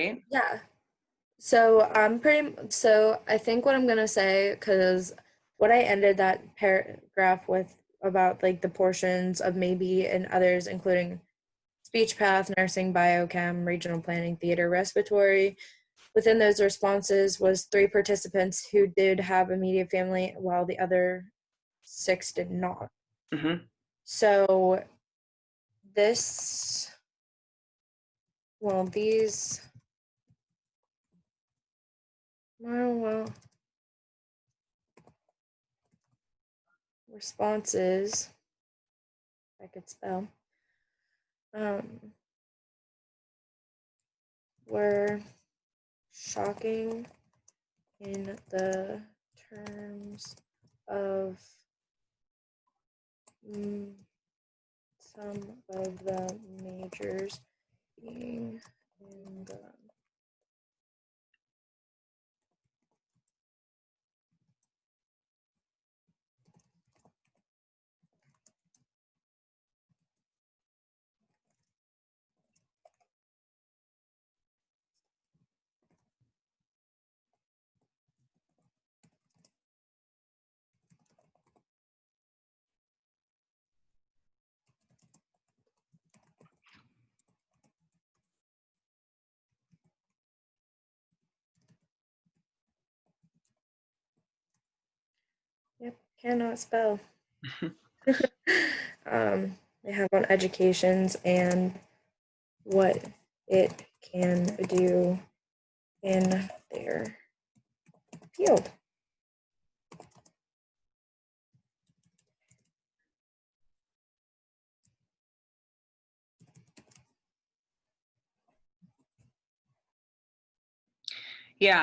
right? Yeah. So I'm pretty, so I think what I'm gonna say, because what I ended that paragraph with about like the portions of maybe and others, including speech path, nursing, biochem, regional planning, theater, respiratory. Within those responses was three participants who did have immediate family while the other six did not. hmm So this, well, these, well, well, responses, I could spell, um, were shocking in the terms of mm, some of the majors being in the Yep, cannot spell. um, they have on educations and what it can do in their field. Yeah,